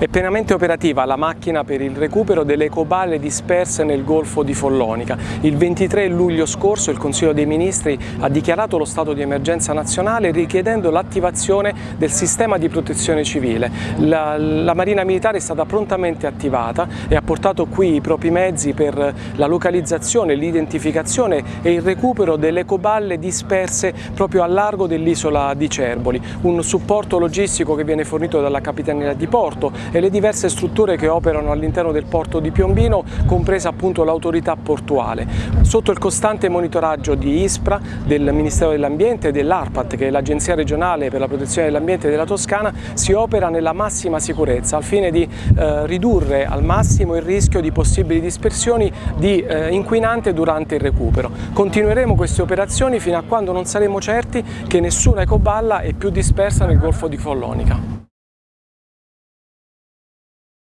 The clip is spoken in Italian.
È pienamente operativa la macchina per il recupero delle ecoballe disperse nel Golfo di Follonica. Il 23 luglio scorso il Consiglio dei Ministri ha dichiarato lo stato di emergenza nazionale richiedendo l'attivazione del sistema di protezione civile. La, la Marina Militare è stata prontamente attivata e ha portato qui i propri mezzi per la localizzazione, l'identificazione e il recupero delle ecoballe disperse proprio a largo dell'isola di Cerboli. Un supporto logistico che viene fornito dalla Capitaneria di Porto e le diverse strutture che operano all'interno del porto di Piombino, compresa appunto l'autorità portuale. Sotto il costante monitoraggio di ISPRA, del Ministero dell'Ambiente e dell'ARPAT, che è l'Agenzia regionale per la protezione dell'ambiente della Toscana, si opera nella massima sicurezza al fine di eh, ridurre al massimo il rischio di possibili dispersioni di eh, inquinante durante il recupero. Continueremo queste operazioni fino a quando non saremo certi che nessuna ecoballa è più dispersa nel Golfo di Follonica.